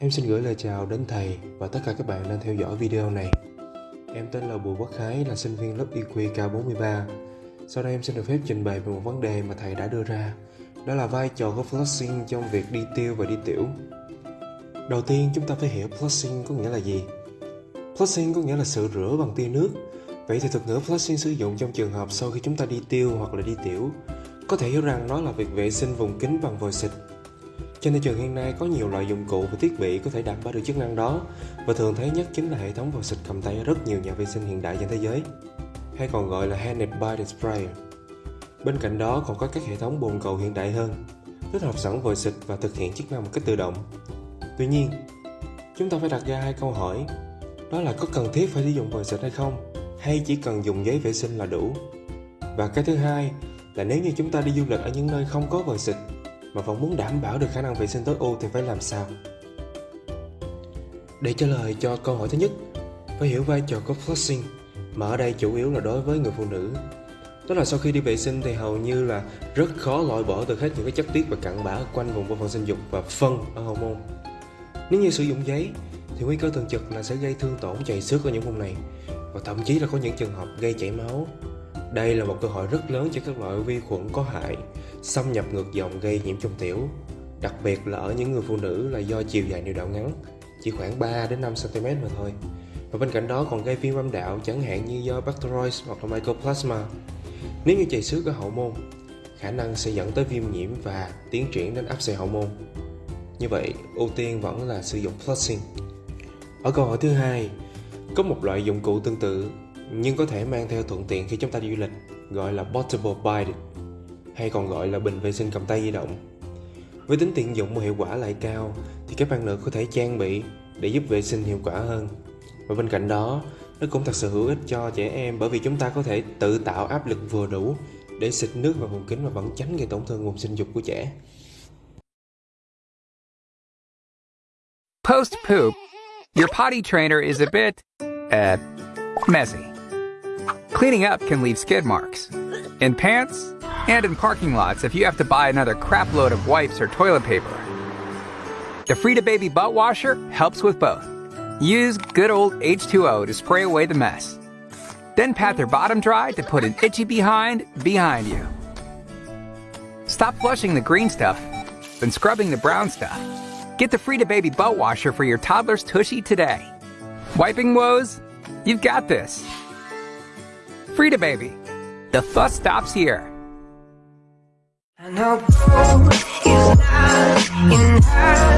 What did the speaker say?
Em xin gửi lời chào đến thầy và tất cả các bạn đang theo dõi video này. Em tên là Bùi Quốc Khái, là sinh viên lớp EQ K43. Sau đây em xin được phép trình bày về một vấn đề mà thầy đã đưa ra. Đó là vai trò của flushing trong việc đi tiêu và đi tiểu. Đầu tiên chúng ta phải hiểu flushing có nghĩa là gì. Flushing có nghĩa là sự rửa bằng tia nước. Vậy thì thuật ngữ flushing sử dụng trong trường hợp sau khi chúng ta đi tiêu hoặc là đi tiểu. Có thể hiểu rằng nó là việc vệ sinh vùng kính bằng vòi xịt trên thị trường hiện nay có nhiều loại dụng cụ và thiết bị có thể đạt bảo được chức năng đó và thường thấy nhất chính là hệ thống vòi xịt cầm tay ở rất nhiều nhà vệ sinh hiện đại trên thế giới hay còn gọi là Handed by sprayer Bên cạnh đó còn có các hệ thống bồn cầu hiện đại hơn, tích hợp sẵn vòi xịt và thực hiện chức năng một cách tự động. Tuy nhiên, chúng ta phải đặt ra hai câu hỏi, đó là có cần thiết phải sử dụng vòi xịt hay không, hay chỉ cần dùng giấy vệ sinh là đủ. Và cái thứ hai là nếu như chúng ta đi du lịch ở những nơi không có vòi xịt mà vẫn muốn đảm bảo được khả năng vệ sinh tối ưu thì phải làm sao? Để trả lời cho câu hỏi thứ nhất, phải hiểu vai trò của flushing, mà ở đây chủ yếu là đối với người phụ nữ. Đó là sau khi đi vệ sinh thì hầu như là rất khó loại bỏ được hết những cái chất tiết và cặn bã quanh vùng bộ phận sinh dục và phân ở hậu môn. Nếu như sử dụng giấy thì nguy cơ thường trực là sẽ gây thương tổn chảy xước ở những vùng này và thậm chí là có những trường hợp gây chảy máu đây là một cơ hội rất lớn cho các loại vi khuẩn có hại xâm nhập ngược dòng gây nhiễm trùng tiểu, đặc biệt là ở những người phụ nữ là do chiều dài niệu đạo ngắn, chỉ khoảng 3 đến 5 cm mà thôi. Và bên cạnh đó còn gây viêm âm đạo chẳng hạn như do bacteroides hoặc là mycoplasma. Nếu như chảy xước ở hậu môn, khả năng sẽ dẫn tới viêm nhiễm và tiến triển đến áp xe hậu môn. Như vậy, ưu tiên vẫn là sử dụng flushing. Ở câu hỏi thứ hai, có một loại dụng cụ tương tự nhưng có thể mang theo thuận tiện khi chúng ta đi du lịch gọi là portable bide hay còn gọi là bình vệ sinh cầm tay di động. Với tính tiện dụng và hiệu quả lại cao thì các bạn nữ có thể trang bị để giúp vệ sinh hiệu quả hơn. Và bên cạnh đó, nó cũng thật sự hữu ích cho trẻ em bởi vì chúng ta có thể tự tạo áp lực vừa đủ để xịt nước vào vùng kính mà vẫn tránh gây tổn thương vùng sinh dục của trẻ. Post poop, your potty trainer is a bit uh, messy. Cleaning up can leave skid marks. In pants, and in parking lots if you have to buy another crapload of wipes or toilet paper. The Frida Baby Butt Washer helps with both. Use good old H2O to spray away the mess. Then pat their bottom dry to put an itchy behind behind you. Stop flushing the green stuff and scrubbing the brown stuff. Get the Frida Baby Butt Washer for your toddler's tushy today. Wiping woes? You've got this. Frida Baby. The fuss stops here. I know is not enough.